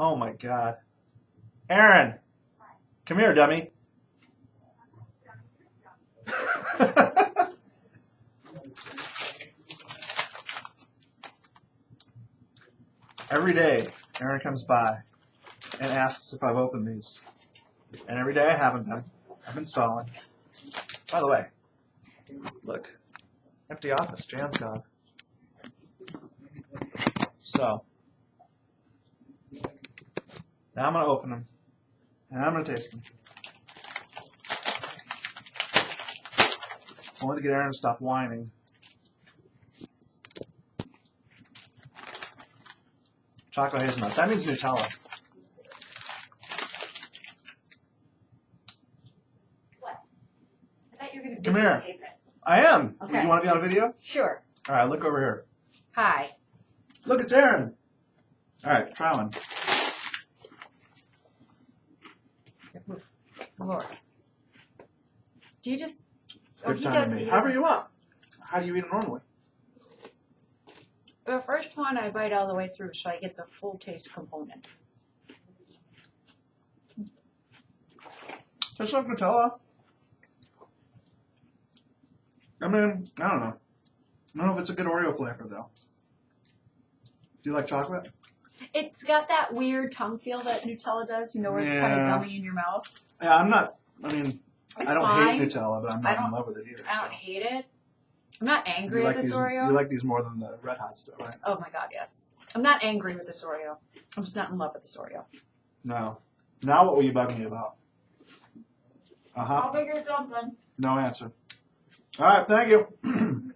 Oh my god. Aaron! Come here, dummy. every day, Aaron comes by and asks if I've opened these. And every day I haven't. I've been stalling. By the way, look. Empty office. Jan's gone. So, now I'm going to open them. And I'm going to taste them. Only to get Aaron to stop whining. Chocolate hazelnut. That means Nutella. What? I thought you were going to Come here. it. I am. Okay. You want to be on a video? Sure. All right, look over here. Hi. Look, it's Aaron. All right, try one. More. Do you just? Oh, he does. he However you want. How do you eat them normally? The first one I bite all the way through, so I get the full taste component. Tastes like Nutella. I mean, I don't know. I don't know if it's a good Oreo flavor though. Do you like chocolate? It's got that weird tongue feel that Nutella does. You know, where it's kind of Yeah. gummy in your mouth. Yeah, I'm not. I mean, It's I don't fine. hate Nutella, but I'm I not in love with it either. I don't so. hate it. I'm not angry you at like this these, Oreo. You like these more than the Red Hot stuff, right? oh my god, yes. I'm not angry with this Oreo. I'm just not in love with this Oreo. No. Now what will you bug me about? Uh huh. How big is dumpling? No answer. All right. Thank you.